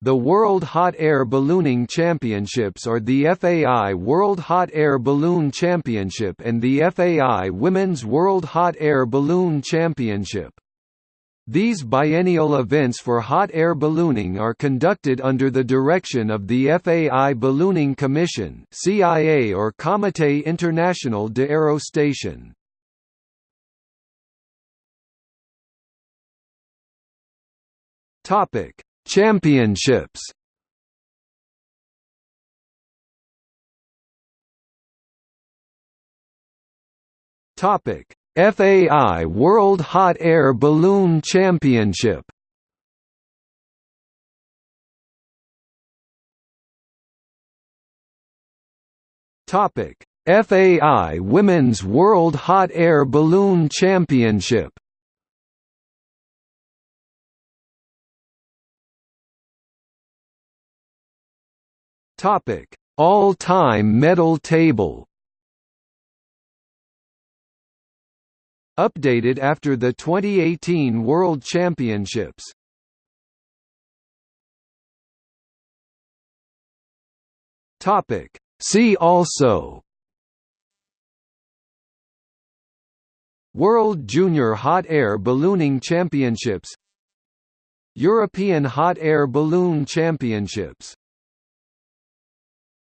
The World Hot Air Ballooning Championships are the FAI World Hot Air Balloon Championship and the FAI Women's World Hot Air Balloon Championship. These biennial events for hot air ballooning are conducted under the direction of the FAI Ballooning Commission CIA or Comité International de Aerostation. Topic: Championships. Topic: FAI World Hot Air Balloon Championship. Topic: FAI Women's World Hot Air Balloon Championship Topic: All-time medal table. Updated after the 2018 World Championships. Topic. See also. World Junior Hot Air Ballooning Championships. European Hot Air Balloon Championships